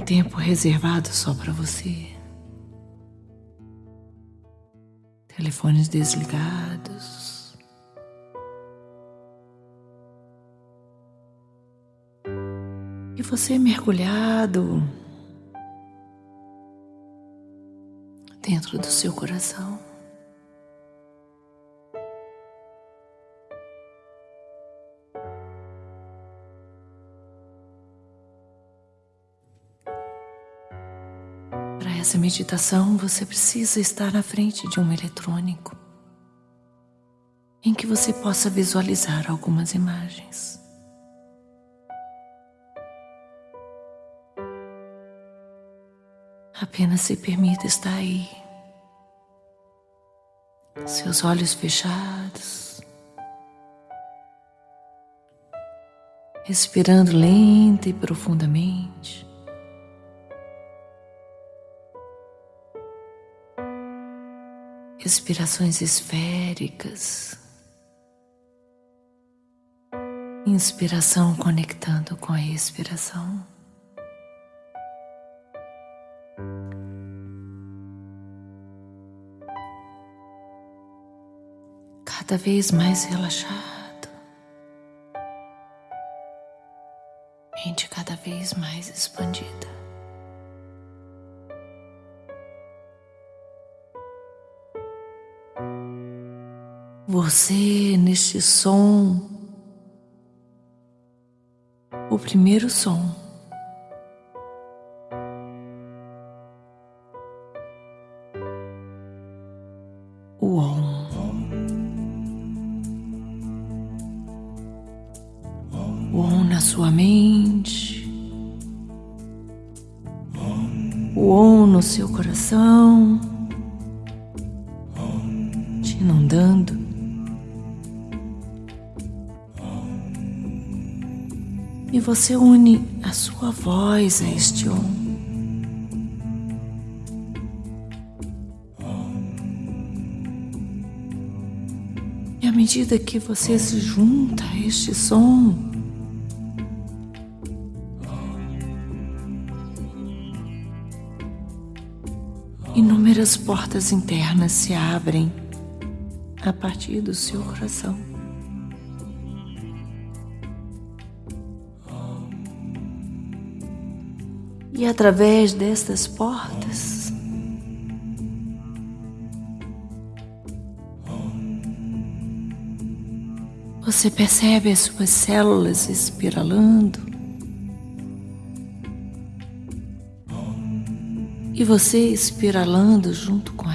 tempo reservado só para você. Telefones desligados. E você mergulhado dentro do seu coração. Nessa meditação, você precisa estar na frente de um eletrônico em que você possa visualizar algumas imagens. Apenas se permita estar aí, seus olhos fechados, respirando lenta e profundamente. Respirações esféricas, inspiração conectando com a expiração. Cada vez mais relaxado, mente cada vez mais expandida. Você neste som, o primeiro som. O Om. O Om na sua mente. O Om no seu coração. Você une a sua voz a este Om. E à medida que você se junta a este som, inúmeras portas internas se abrem a partir do seu coração. E através destas portas, você percebe as suas células espiralando. E você espiralando junto com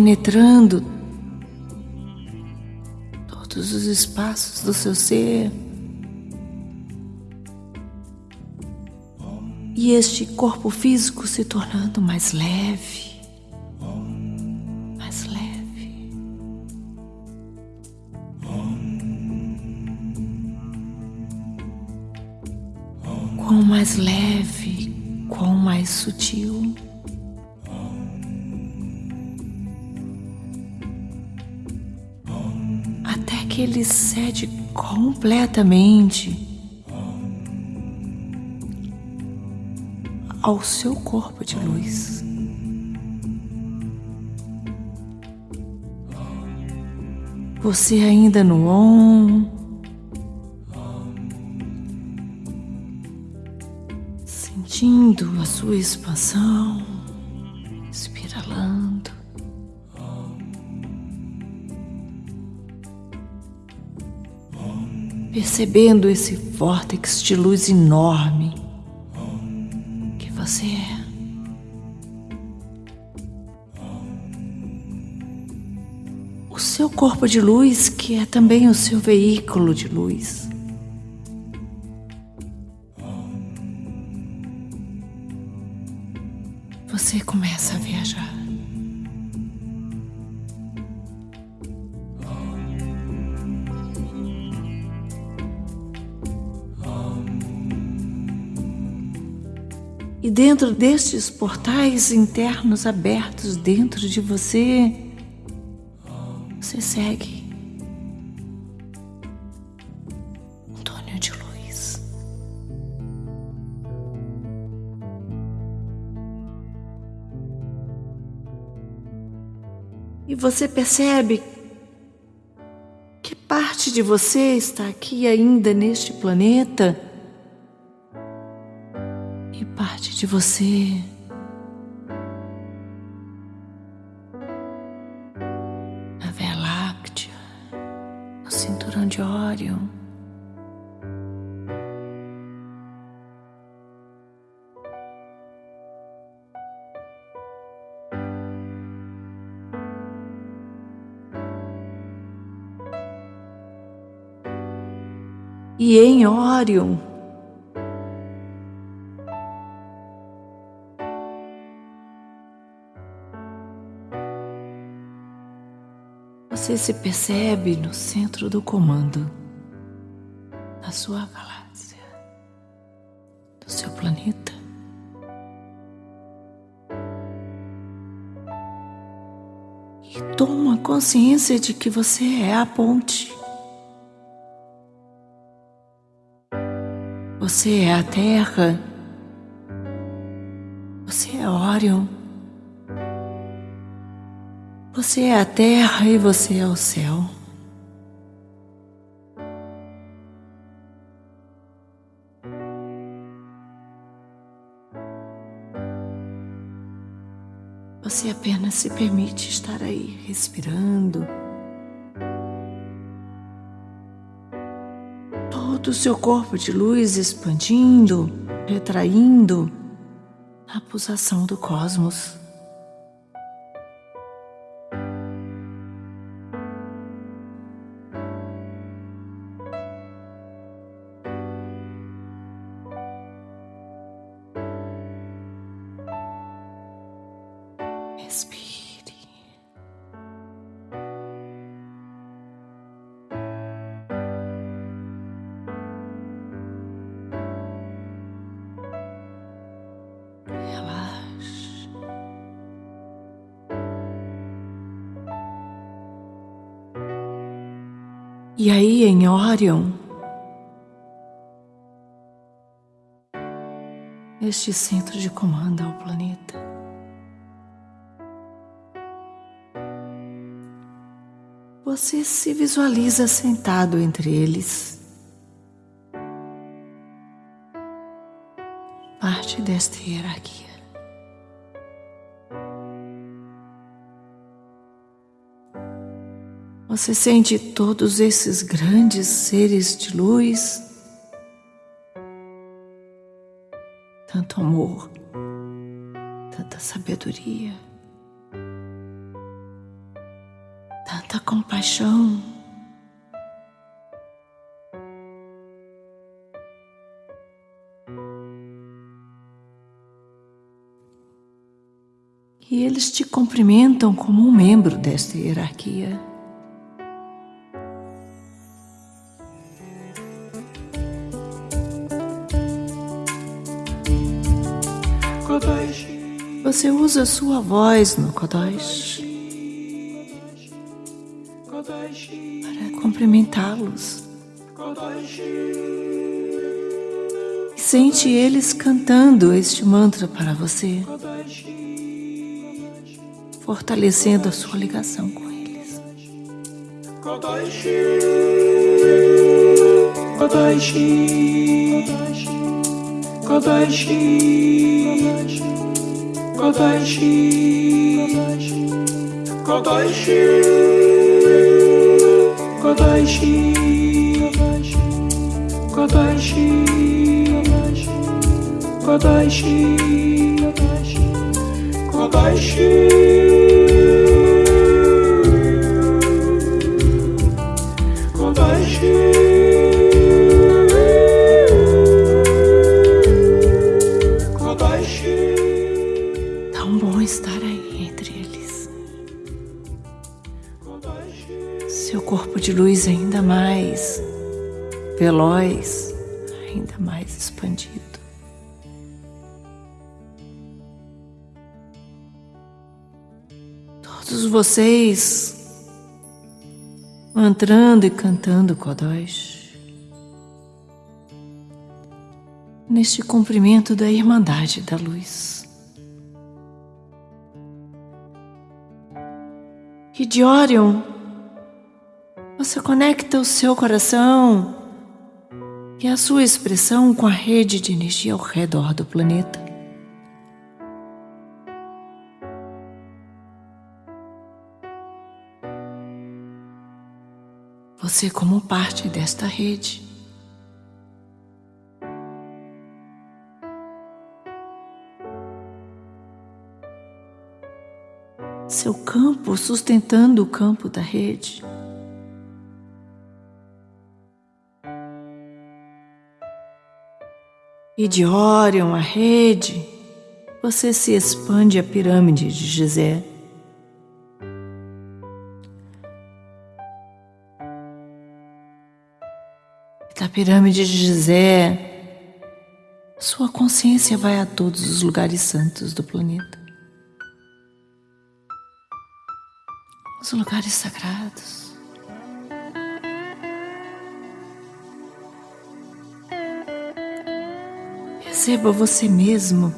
penetrando todos os espaços do seu ser. E este corpo físico se tornando mais leve, mais leve. Quão mais leve, quão mais sutil. Ele cede completamente ao seu corpo de luz. Você ainda no on, sentindo a sua expansão, percebendo esse vórtex de luz enorme que você é. O seu corpo de luz, que é também o seu veículo de luz. Dentro destes portais internos abertos dentro de você, você segue túnel de luz. E você percebe que parte de você está aqui ainda neste planeta de você. Na Via Láctea, no cinturão de Órion. E em Órion, Você se percebe no centro do comando da sua galáxia, do seu planeta. E toma consciência de que você é a ponte. Você é a Terra. Você é Orion. Você é a terra e você é o céu. Você apenas se permite estar aí, respirando. Todo o seu corpo de luz expandindo, retraindo a pulsação do cosmos. E aí em Orion, este centro de comando ao planeta. Você se visualiza sentado entre eles. Parte desta hierarquia. Você sente todos esses grandes seres de luz, tanto amor, tanta sabedoria. tanta compaixão. E eles te cumprimentam como um membro desta hierarquia. Você usa sua voz no Kodosh para cumprimentá-los. Sente eles cantando este mantra para você, fortalecendo a sua ligação com eles. Kodashi, Kodashi, Kodashi, Kodashi. Kodashi Kodashi Kodashi Kodashi Kodashi veloz, ainda mais expandido. Todos vocês entrando e cantando Kodosh. Neste cumprimento da Irmandade da Luz. E de Orion, você conecta o seu coração e a sua expressão com a rede de energia ao redor do planeta. você como parte desta rede. Seu campo sustentando o campo da rede. E de Orion, a rede, você se expande a pirâmide de Gizé. da pirâmide de Gizé, sua consciência vai a todos os lugares santos do planeta. Os lugares sagrados. Receba você mesmo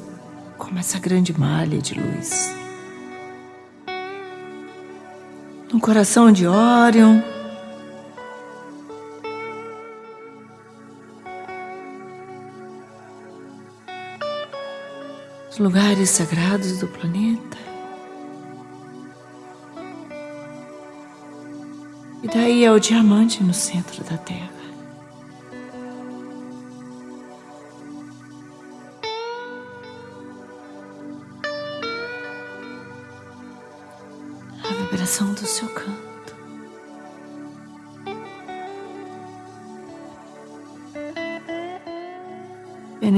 como essa grande malha de luz. No coração de Orion, os lugares sagrados do planeta. E daí é o diamante no centro da Terra.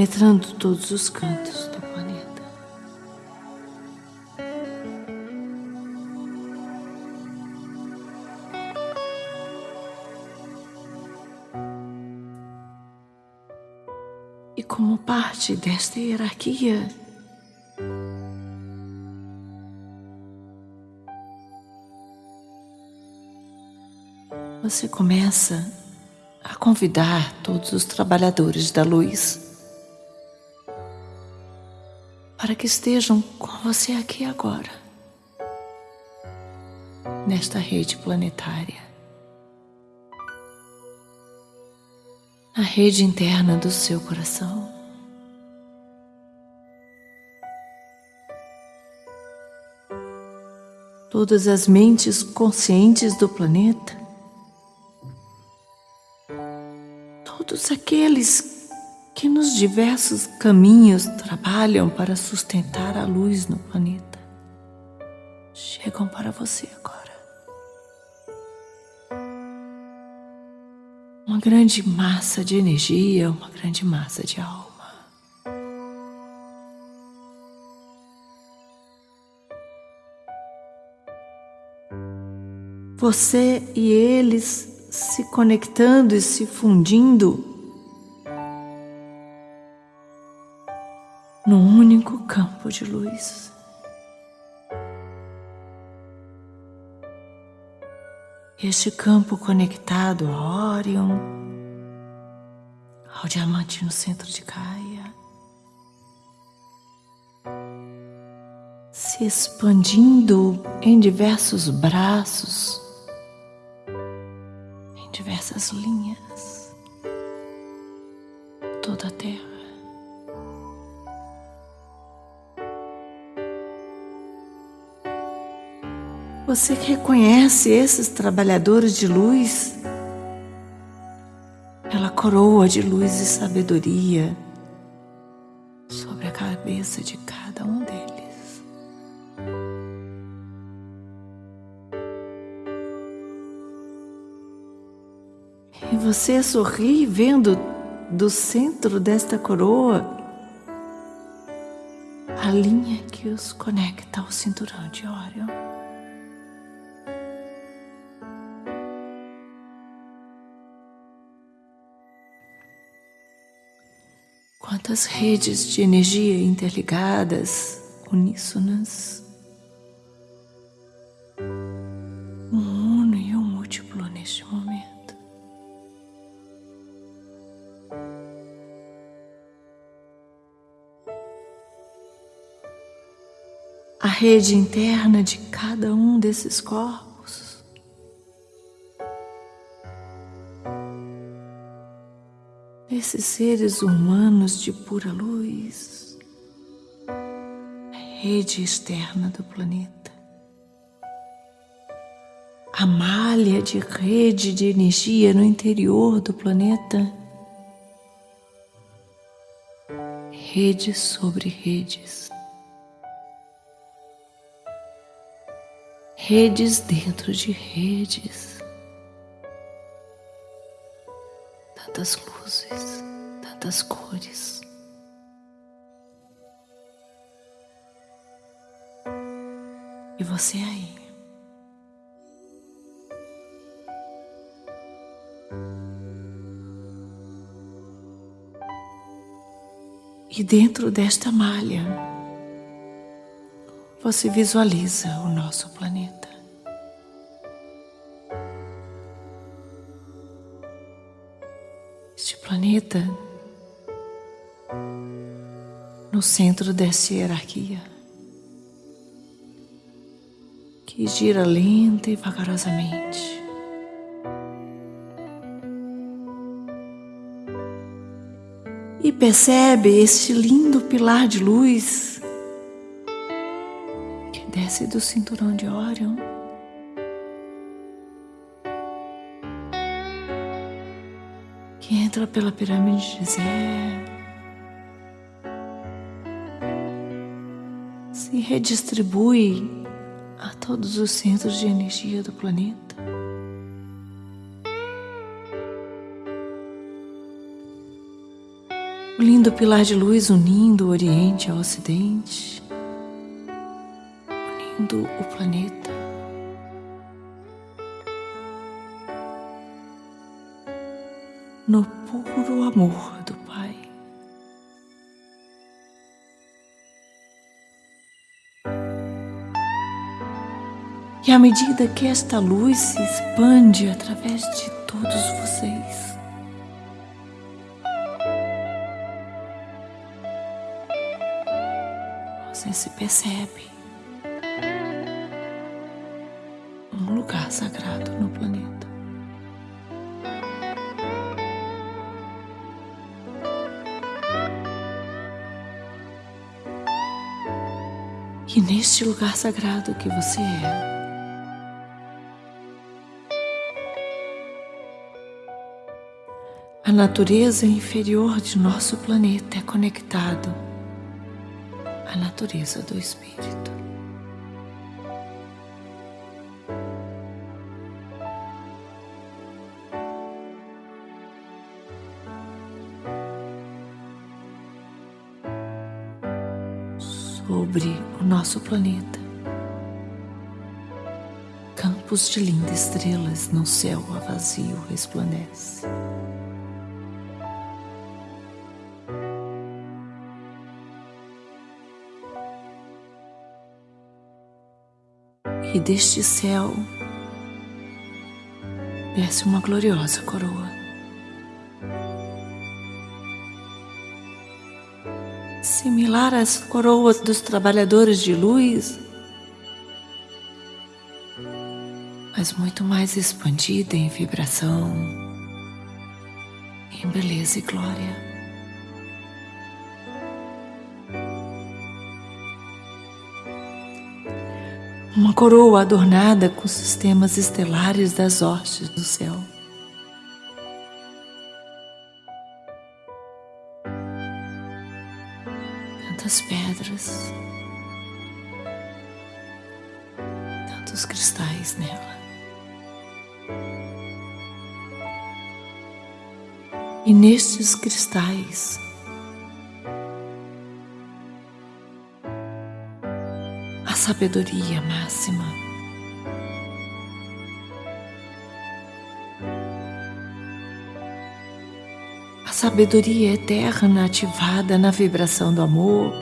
Penetrando todos os cantos do E como parte desta hierarquia, você começa a convidar todos os trabalhadores da luz para que estejam com você aqui agora, nesta rede planetária. a rede interna do seu coração. Todas as mentes conscientes do planeta, todos aqueles que nos diversos caminhos trabalham para sustentar a luz no planeta, chegam para você agora. uma grande massa de energia, uma grande massa de alma. Você e eles se conectando e se fundindo num único campo de luz. Este campo conectado a Orion, ao diamante no centro de Gaia, se expandindo em diversos braços, em diversas linhas, toda a Terra. Você reconhece esses trabalhadores de luz pela coroa de luz e sabedoria sobre a cabeça de cada um deles. E você sorri vendo do centro desta coroa a linha que os conecta ao cinturão de Orion. as redes de energia interligadas, uníssonas. Um uno e um múltiplo neste momento. A rede interna de cada um desses corpos Esses seres humanos de pura luz, a rede externa do planeta, a malha de rede de energia no interior do planeta, redes sobre redes. redes dentro de redes. Tantas luzes, tantas cores. E você aí. E dentro desta malha, você visualiza o nosso planeta. Planeta no centro dessa hierarquia que gira lenta e vagarosamente. E percebe este lindo pilar de luz desce do cinturão de Órion. Entra pela pirâmide de Zé. Se redistribui a todos os centros de energia do planeta. O lindo pilar de luz unindo o Oriente ao Ocidente unindo o planeta. E à medida que esta luz se expande através de todos vocês, você se percebe lugar sagrado no planeta. E neste lugar sagrado que você é, natureza inferior de nosso planeta é conectado à natureza do espírito. sobre o nosso planeta. Campos de lindas estrelas no céu a vazio resplandece. E deste céu desce uma gloriosa coroa. similar às coroas dos trabalhadores de luz, mas muito mais expandida em vibração, em beleza e glória. Coroa adornada com sistemas estelares das hostes do céu. tantas pedras, tantos cristais nela. E nestes cristais, sabedoria máxima. sabedoria eterna ativada na vibração do amor.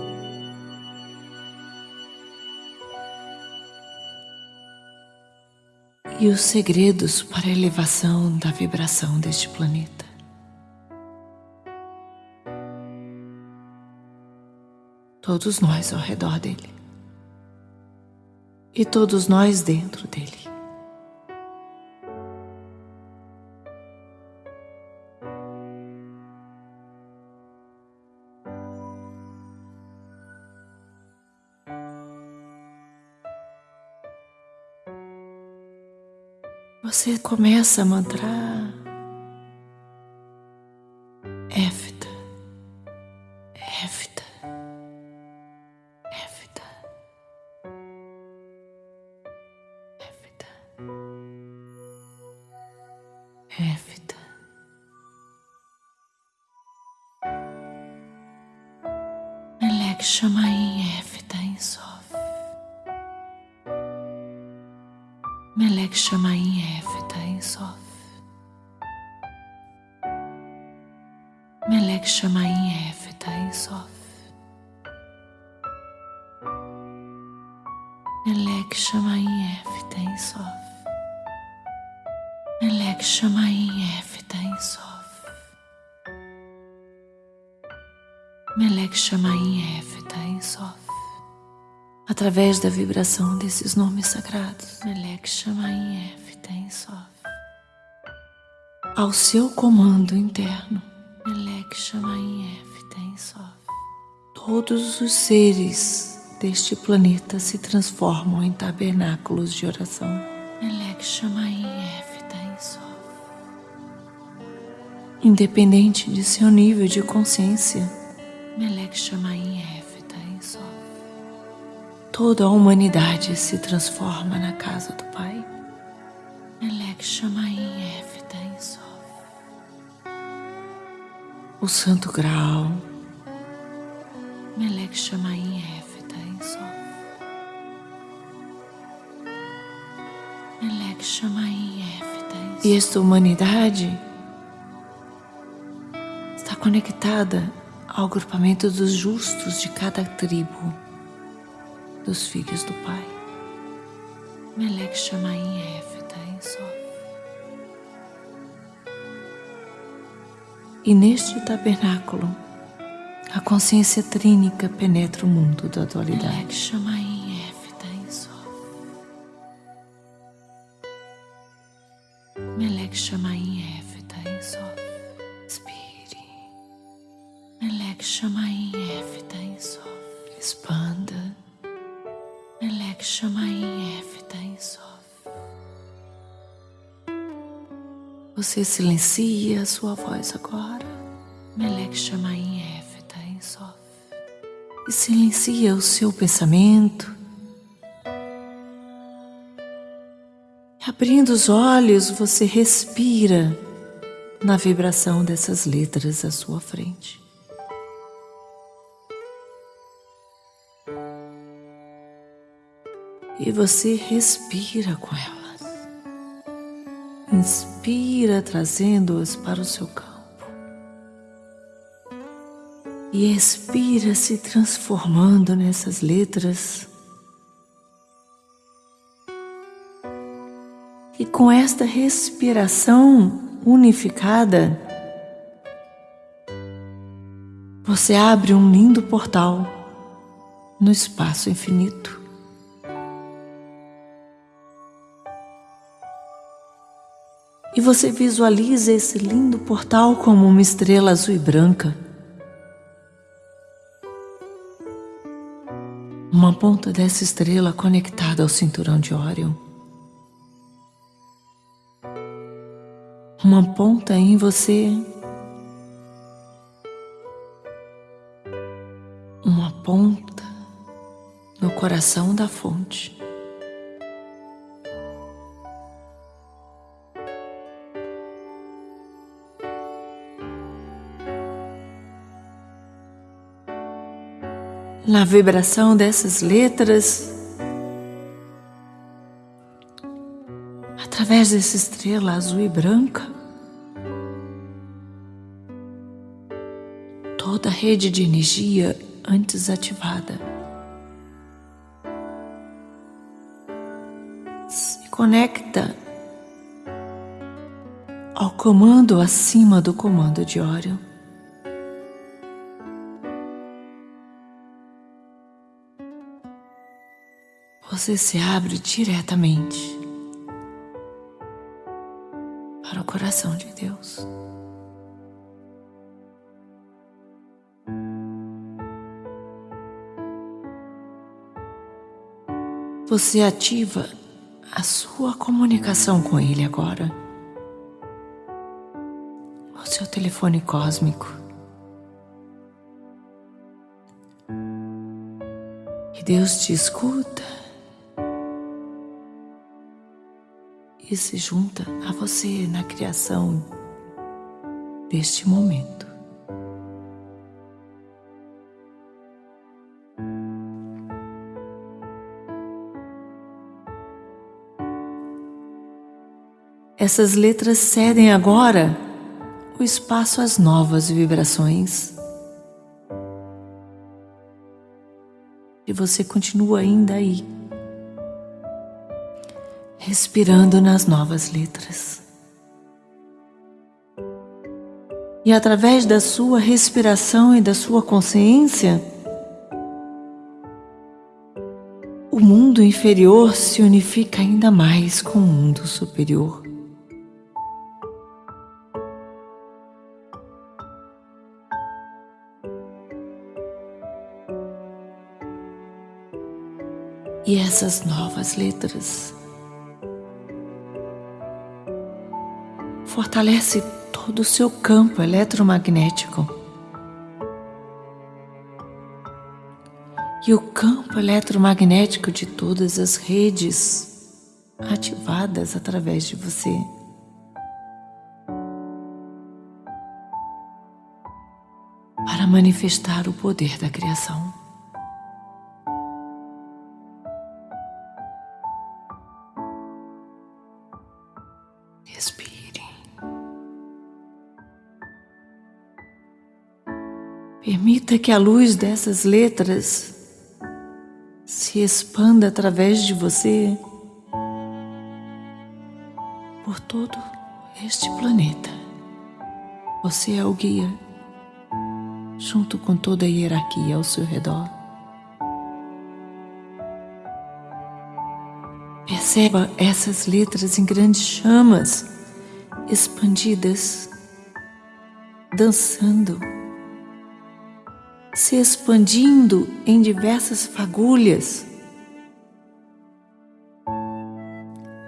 E os segredos para a elevação da vibração deste planeta. Todos nós ao redor dele. E todos nós dentro dele. Você começa a mantrar Shamaim Éfita em Sof. Melek Shamaim Éfita em Sof. Melek Shamaim Éfita em Sof. Melek Shamaim Éfita em Sof. Melek Shamaim Éfita em Sof. Através da vibração desses nomes sagrados, Melek Shamaim Éfita em Sof. Ao seu comando interno, Melek Shamaim Sof. Todos os seres deste planeta se transformam em tabernáculos de oração. Melek Shamaim Sof. Independente de seu nível de consciência, Melek Shamaim Sof. Toda a humanidade se transforma na casa do Pai. Melek Shamaim Éfita em Sof. O Santo Grau. Melek Shamaim Éfita em Sof. Melek Shamaim Éfita em Sof. E esta humanidade está conectada ao agrupamento dos justos de cada tribo dos filhos do Pai. Melek Shamaim Éfita em Sof. E neste tabernáculo, a consciência trínica penetra o mundo da dualidade. Melek Shamaim Éfita em Sof. Melek Shamaim Éfita em Sof. Inspire. Melek Shamaim Você silencia a sua voz agora. Melek Shamaim Éfita em Sof. E silencia o seu pensamento. Abrindo os olhos, você respira na vibração dessas letras à sua frente. E você respira com elas. Inspira, trazendo-as para o seu campo. E expira, se transformando nessas letras. E com esta respiração unificada, você abre um lindo portal no espaço infinito. Você visualiza esse lindo portal como uma estrela azul e branca. Uma ponta dessa estrela conectada ao cinturão de Órion. Uma ponta em você. Uma ponta no coração da fonte. Na vibração dessas letras, através dessa estrela azul e branca, toda a rede de energia antes ativada se conecta ao comando acima do comando de Orion. Você se abre diretamente para o coração de Deus. Você ativa a sua comunicação com Ele agora. O seu telefone cósmico. E Deus te escuta e se junta a você na criação deste momento. Essas letras cedem agora o espaço às novas vibrações. E você continua ainda aí, respirando nas novas letras. E através da sua respiração e da sua consciência, o mundo inferior se unifica ainda mais com o mundo superior. e essas novas letras. Fortalece todo o seu campo eletromagnético. E o campo eletromagnético de todas as redes ativadas através de você. Para manifestar o poder da criação. Permita que a luz dessas letras se expanda através de você por todo este planeta. Você é o guia, junto com toda a hierarquia ao seu redor. Perceba essas letras em grandes chamas, expandidas, dançando, se expandindo em diversas fagulhas.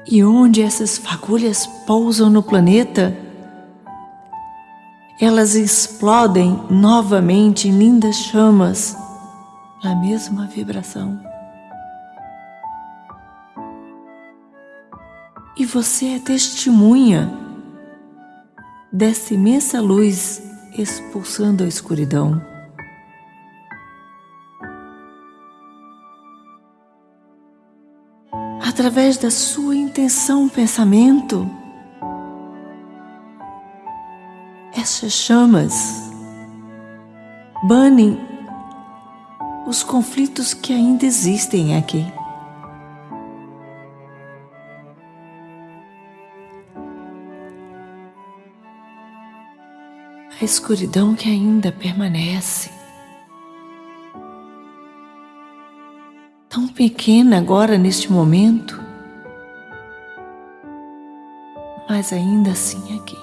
E onde essas fagulhas pousam no planeta, elas explodem novamente em lindas chamas, na mesma vibração. E você é testemunha dessa imensa luz expulsando a escuridão. Através da sua intenção, pensamento, essas chamas banem os conflitos que ainda existem aqui. a escuridão que ainda permanece. Pequena agora neste momento, mas ainda assim aqui.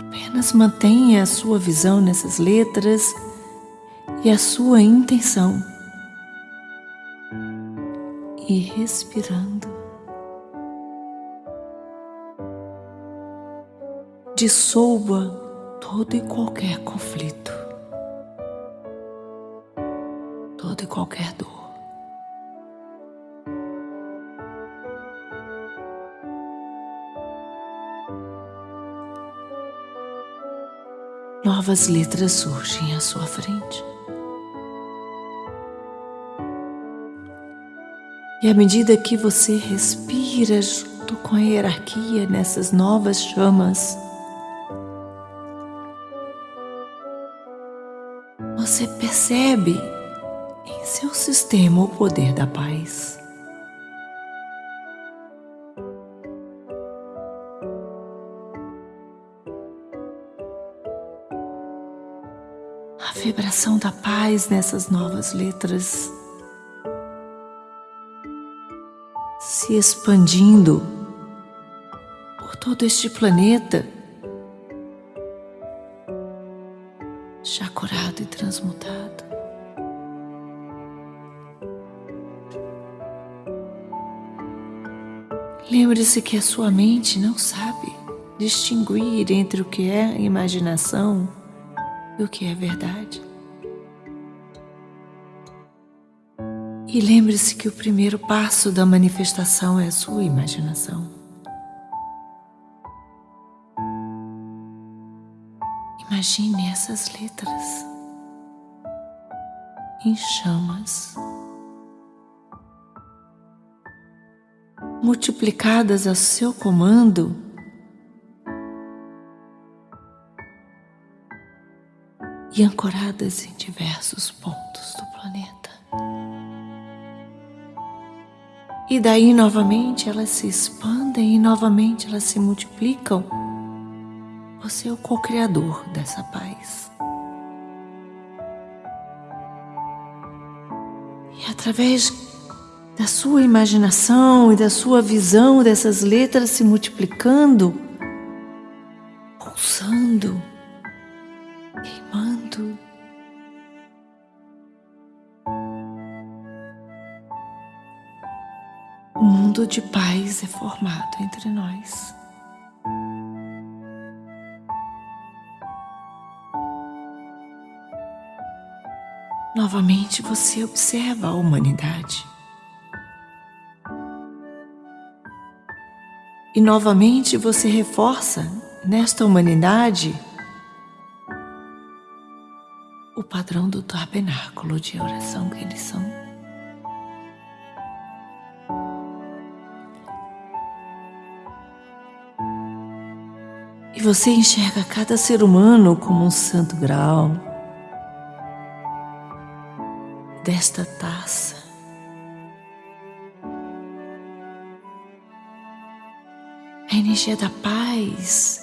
Apenas mantenha a sua visão nessas letras e a sua intenção. E respirando. dissolva todo e qualquer conflito, toda e qualquer dor. Novas letras surgem à sua frente. E à medida que você respira junto com a hierarquia nessas novas chamas, você percebe em seu sistema o poder da paz. A vibração da paz nessas novas letras se expandindo por todo este planeta, Lembre-se que a sua mente não sabe distinguir entre o que é imaginação e o que é verdade. E lembre-se que o primeiro passo da manifestação é a sua imaginação. Imagine essas letras em chamas, multiplicadas a seu comando e ancoradas em diversos pontos do planeta. E daí novamente elas se expandem e novamente elas se multiplicam. Você é o co-criador dessa paz. E através da sua imaginação e da sua visão dessas letras se multiplicando, pulsando, queimando. Um mundo de paz é formado entre nós. Novamente você observa a humanidade. E novamente você reforça nesta humanidade o padrão do tabernáculo de oração que eles são. E você enxerga cada ser humano como um santo grau desta taça. Energia da paz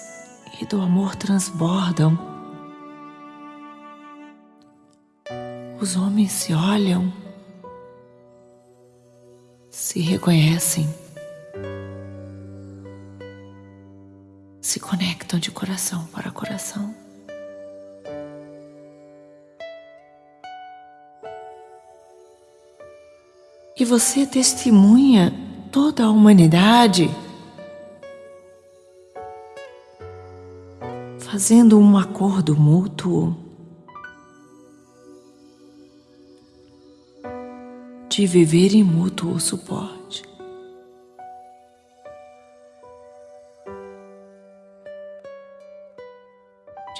e do amor transbordam Os homens se olham, se reconhecem, se conectam de coração para coração. E você testemunha toda a humanidade fazendo um acordo mútuo de viver em mútuo suporte.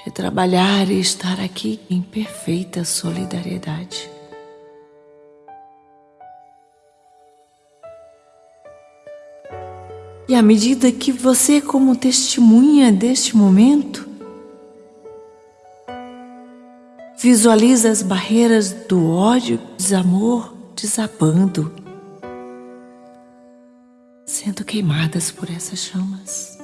De trabalhar e estar aqui em perfeita solidariedade. E à medida que você, como testemunha deste momento, visualiza as barreiras do ódio, desamor, desabando, sendo queimadas por essas chamas.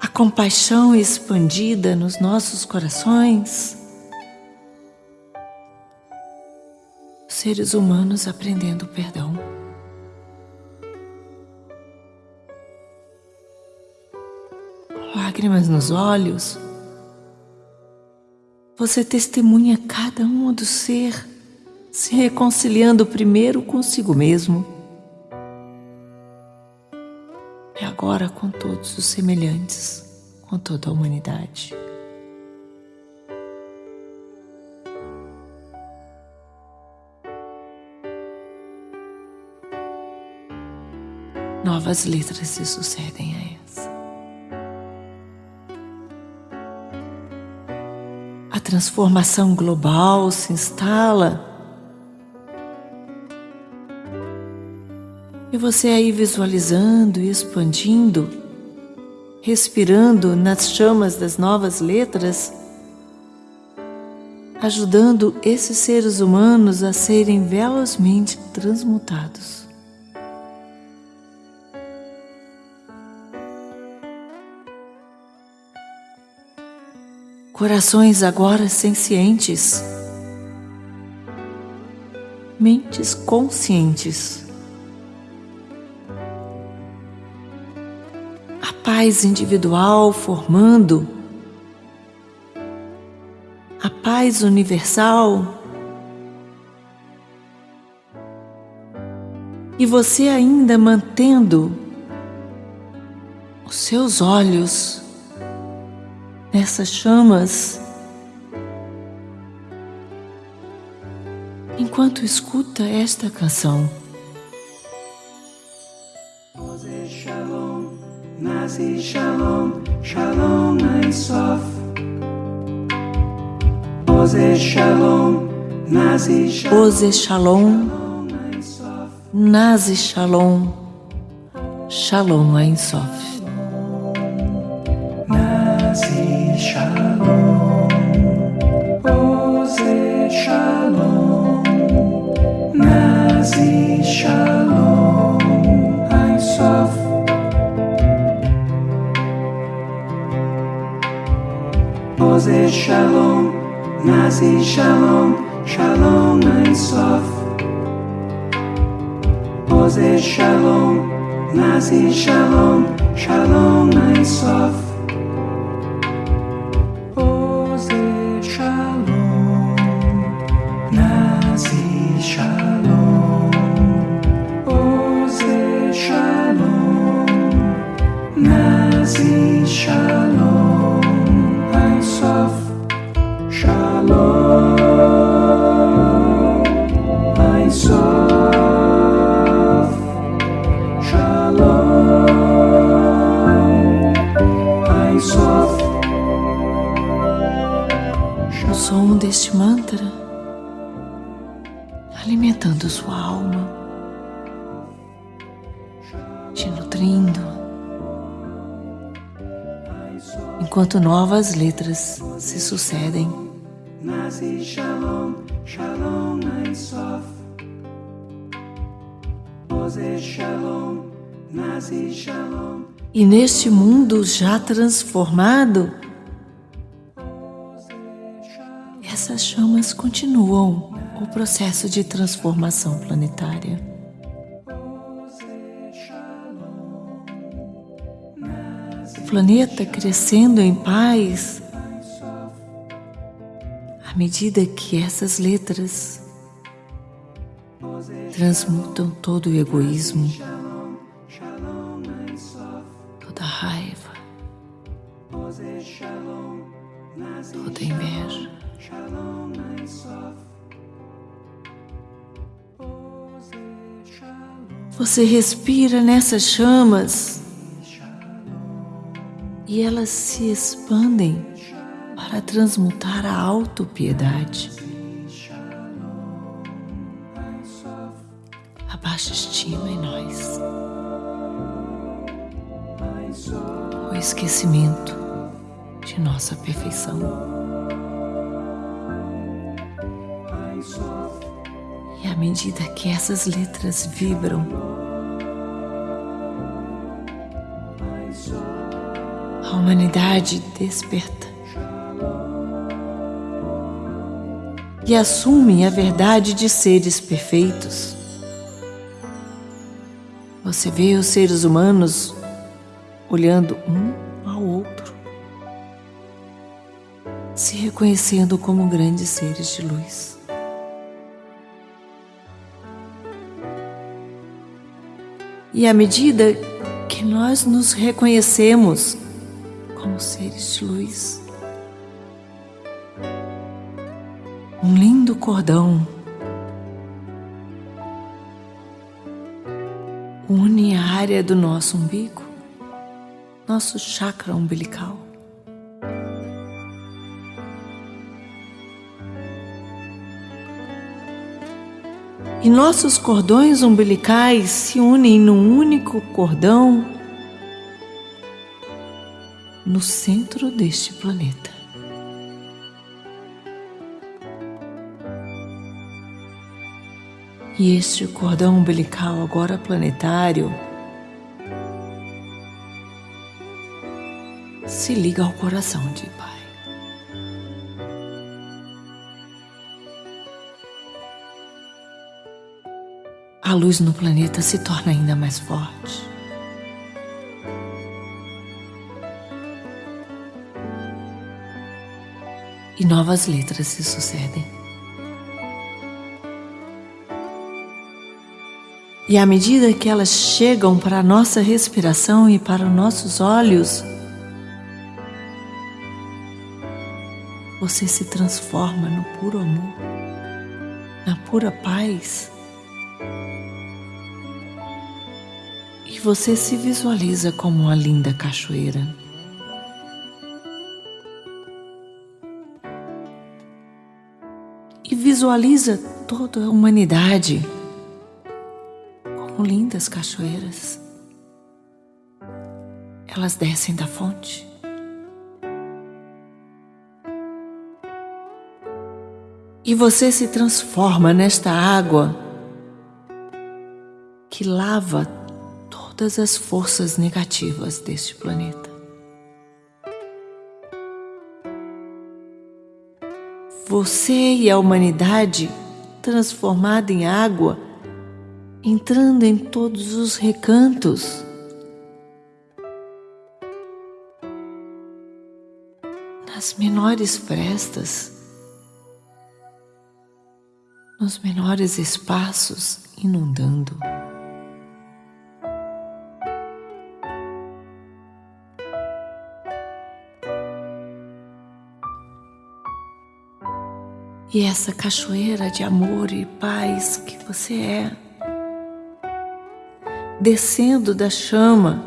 A compaixão expandida nos nossos corações, seres humanos aprendendo perdão. Lágrimas nos olhos, você testemunha cada um do ser se reconciliando primeiro consigo mesmo e agora com todos os semelhantes, com toda a humanidade. Novas letras se sucedem a. transformação global se instala. E você aí visualizando e expandindo, respirando nas chamas das novas letras, ajudando esses seres humanos a serem velozmente transmutados. Corações agora sencientes, mentes conscientes. A paz individual formando, a paz universal. E você ainda mantendo os seus olhos nessas chamas enquanto escuta esta canção. Shalom, Nazi Shalom, Shalom Sof. Oze Shalom, Nazi Shalom, Oze Shalom. Nazi Shalom, Shalom Sof. Shalom, Ein Sof. Oze Shalom, Nazi Shalom, Shalom Ein Sof. Oze Shalom, Nazi Shalom, Shalom Ein Sof. Enquanto novas letras se sucedem. Nazi Shalom, Shalom Ein Sof. Oze Shalom, Nazi Shalom, E neste mundo já transformado, essas chamas continuam o processo de transformação planetária. Planeta crescendo em paz à medida que essas letras transmutam todo o egoísmo, toda a raiva, toda a inveja. Você respira nessas chamas e elas se expandem para transmutar a autopiedade, a baixa estima em nós, o esquecimento de nossa perfeição. E à medida que essas letras vibram, humanidade desperta e assume a verdade de seres perfeitos. Você vê os seres humanos olhando um ao outro, se reconhecendo como grandes seres de luz. E à medida que nós nos reconhecemos como seres de luz, um lindo cordão une a área do nosso umbigo, nosso chakra umbilical. E nossos cordões umbilicais se unem num único cordão no centro deste planeta. E este cordão umbilical agora planetário se liga ao coração de Pai. A luz no planeta se torna ainda mais forte. E novas letras se sucedem. E à medida que elas chegam para a nossa respiração e para os nossos olhos, você se transforma no puro amor, na pura paz. E você se visualiza como uma linda cachoeira. Visualiza toda a humanidade como lindas cachoeiras. Elas descem da fonte. E você se transforma nesta água que lava todas as forças negativas deste planeta. Você e a humanidade transformada em água entrando em todos os recantos. Nas menores frestas, nos menores espaços, inundando. E essa cachoeira de amor e paz que você é, descendo da chama,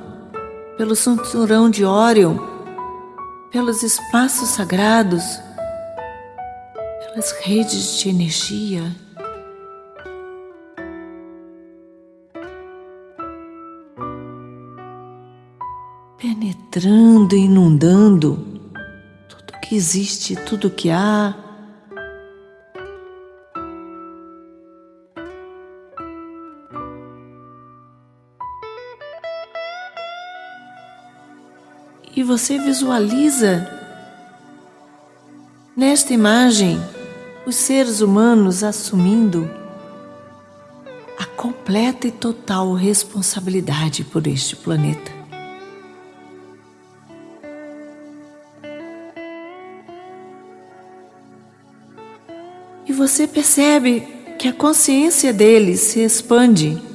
pelo cinturão de Órion, pelos espaços sagrados, pelas redes de energia. Penetrando, inundando tudo que existe, tudo que há, você visualiza nesta imagem os seres humanos assumindo a completa e total responsabilidade por este planeta. E você percebe que a consciência deles se expande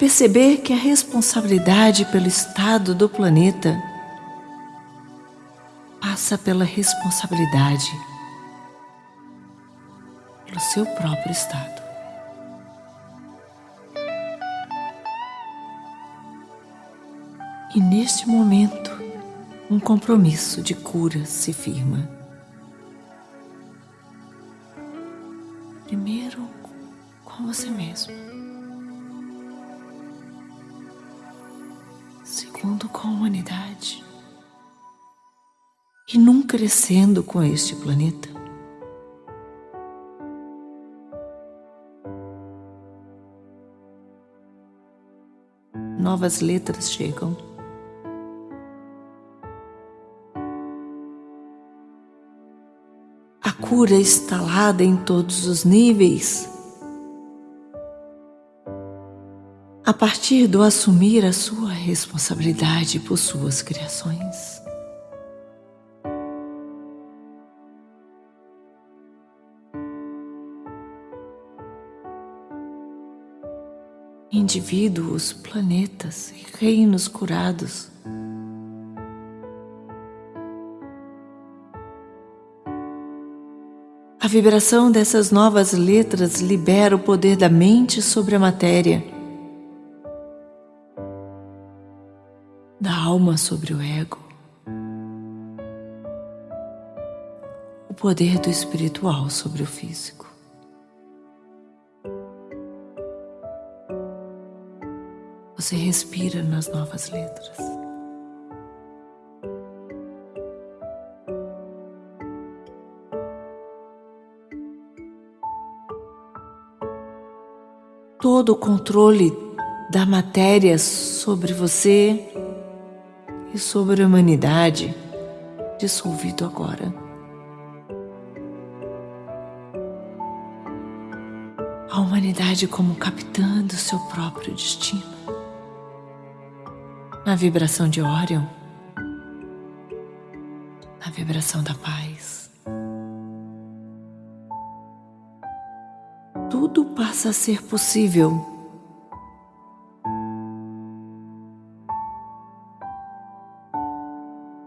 perceber que a responsabilidade pelo estado do planeta passa pela responsabilidade pelo seu próprio estado. E neste momento, um compromisso de cura se firma. Crescendo com este planeta. Novas letras chegam. A cura instalada em todos os níveis a partir do assumir a sua responsabilidade por suas criações. Indivíduos, planetas e reinos curados. A vibração dessas novas letras libera o poder da mente sobre a matéria da alma sobre o ego, o poder do espiritual sobre o físico. Você respira nas novas letras. Todo o controle da matéria sobre você e sobre a humanidade dissolvido agora. A humanidade como capitã do seu próprio destino. Na vibração de Orion, na vibração da paz. Tudo passa a ser possível.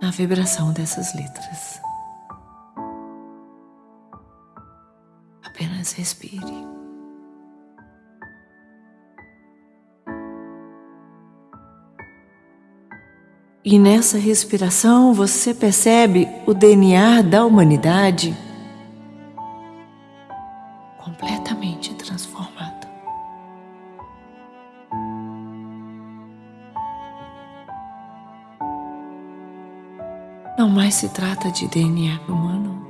Na vibração dessas letras. Apenas respire. E nessa respiração você percebe o DNA da humanidade completamente transformado. Não mais se trata de DNA humano,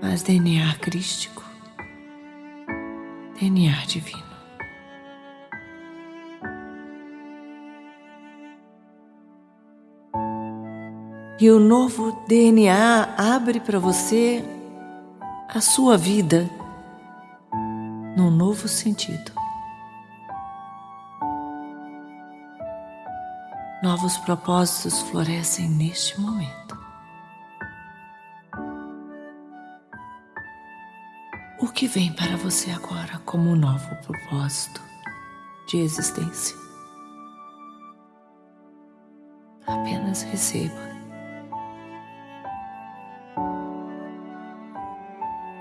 mas DNA crístico, DNA divino. E o novo DNA abre para você a sua vida num novo sentido. Novos propósitos florescem neste momento. O que vem para você agora como um novo propósito de existência? Apenas receba.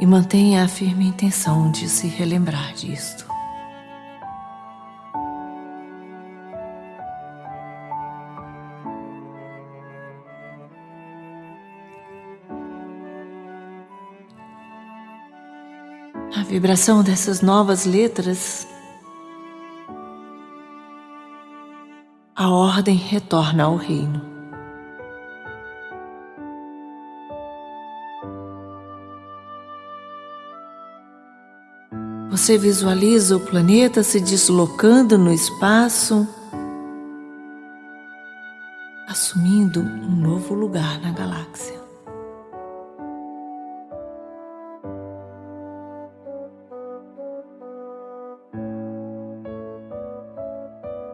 Mantenha a firme intenção de se relembrar disto. A vibração dessas novas letras, a ordem retorna ao reino. Você visualiza o planeta se deslocando no espaço, assumindo um novo lugar na galáxia.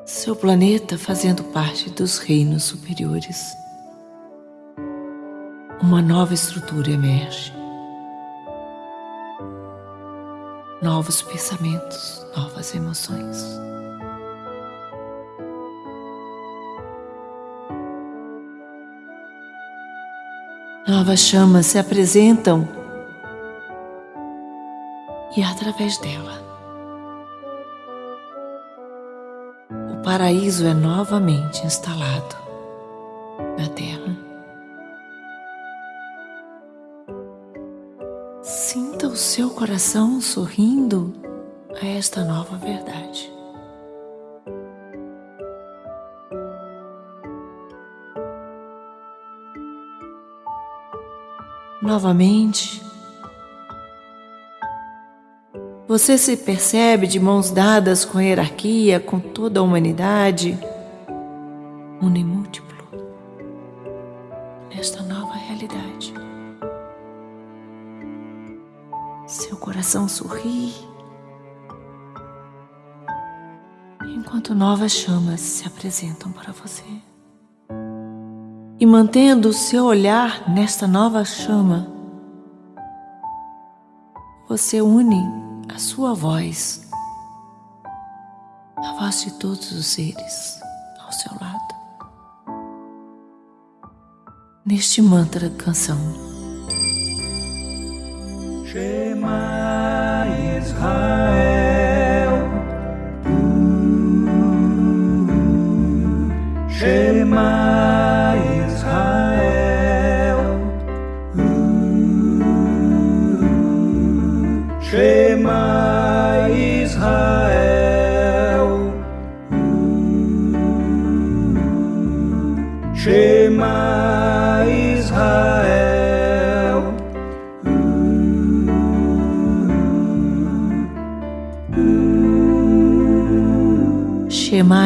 Seu planeta fazendo parte dos reinos superiores. Uma nova estrutura emerge. Novos pensamentos, novas emoções. Novas chamas se apresentam e através dela o paraíso é novamente instalado na Terra. Seu coração sorrindo a esta nova verdade. Novamente, você se percebe de mãos dadas com a hierarquia, com toda a humanidade, novas chamas se apresentam para você. E mantendo o seu olhar nesta nova chama, você une a sua voz, a voz de todos os seres ao seu lado, neste mantra canção. Shema Israel.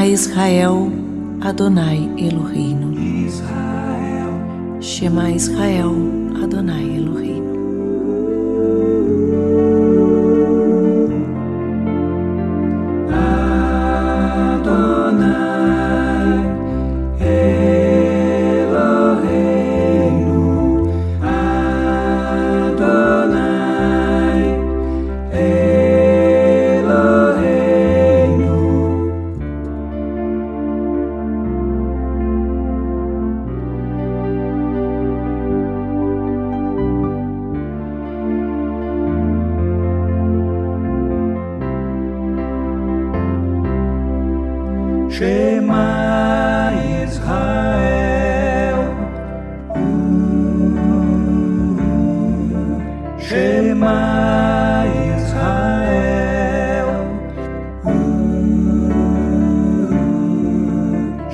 Israel, Adonai Eloheinu. Israel. Shema Israel, Adonai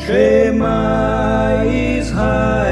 Shema Israel.